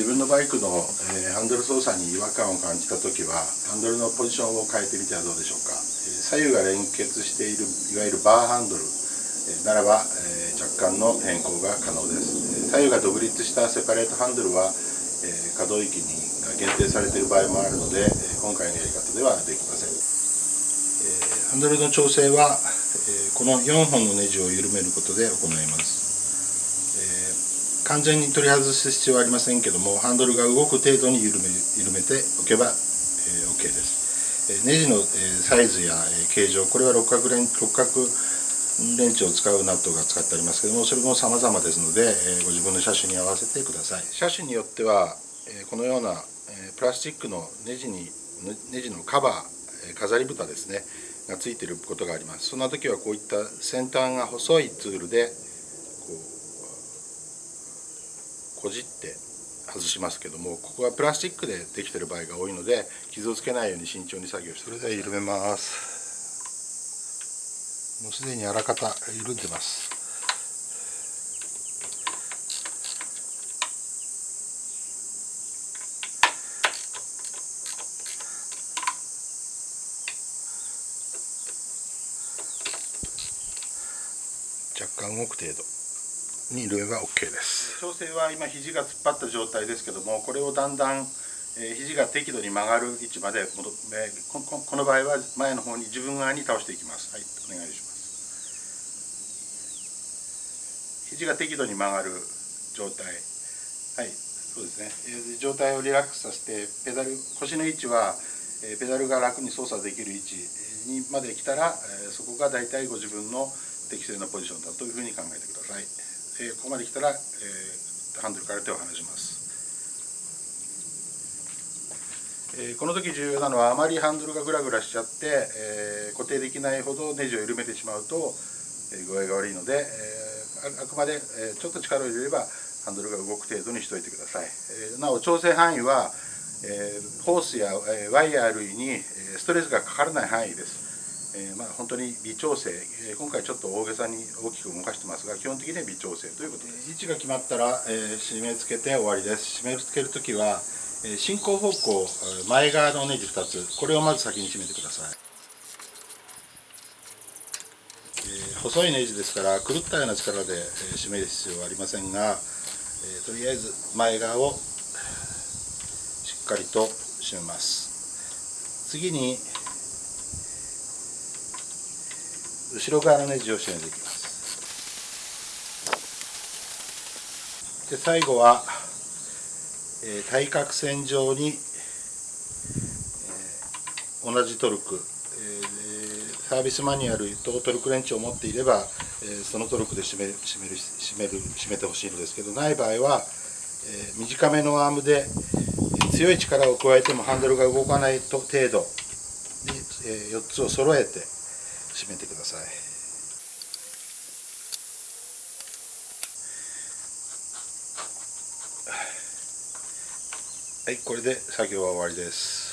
自分のバイクの、えー、ハンドル操作に違和感を感じた時はハンドルのポジションを変えてみてはどうでしょうか、えー、左右が連結しているいわゆるバーハンドル、えー、ならば、え若干の変更が可能です、え左右が独立したセパレートハンドルは、え可動域にが限定されている場合もあるので、え今回のやり方ではできません、えハンドルの調整は、えこの4本のネジを緩めることで行います。完全に取り外す必要はありませんけどもハンドルが動く程度に緩め緩めておけば、えー、OK です、えー、ネジの、えー、サイズや、えー、形状これは六角レン六角レンチを使うナットが使ってありますけどもそれも様々ですので、えー、ご自分の車種に合わせてください。車種によっては、えー、このような、えー、プラスチックのネジにネジのカバー、えー、飾り蓋ですねがついていることがあります。そんな時はこういった先端が細いツールでこうこじって外しますけどもここはプラスチックでできてる場合が多いので傷をつけないように慎重に作業してそれでは緩めますもうすでにあらかた緩んでます。若干動く程度。に入れば OK です。調整は今肘が突っ張った状態ですけどもこれをだんだん、えー、肘が適度に曲がる位置まで戻、えー、この場合は前の方に自分側に倒していきます。はいお願いします。肘が適度に曲がる状態。はいそうですね、えー、状態をリラックスさせてペダル腰の位置は、えー、ペダルが楽に操作できる位置にまで来たら、えー、そこが大体ご自分の適正なポジションだというふうに考えてください。えー、ここまで来たら、えー、ハンドルから手を離します、えー、この時重要なのはあまりハンドルがグラグラしちゃって、えー、固定できないほどネジを緩めてしまうと、えー、具合が悪いので、えー、あくまで、えー、ちょっと力を入れればハンドルが動く程度にしておいてください、えー、なお調整範囲は、えー、ホースや、えー、ワイヤー類にストレスがかからない範囲です。えー、まあ、本当に微調整、えー、今回ちょっと大げさに大きく動かしてますが基本的には微調整ということで。す位置が決まったら、えー、締め付けて終わりです。締め付ける時は、え進行方向前側のネジ2つ。これをまず先に締めてください、え細いネジですから狂ったような力で、え締める必要はありませんが、えとりあえず前側をしっかりと締めます。次に後ろ側のネジを締めていきます。で最後は、えー、対角線上に、えー、同じトルク、えー、サービスマニュアルとトルクレンチを持っていれば、えー、そのトルクで締め締める締める締めてほしいのですけどない場合は、えー、短めのアームで強い力を加えてもハンドルが動かないと程度に、えー、4つを揃えて閉めてください。はいこれで作業は終わりです。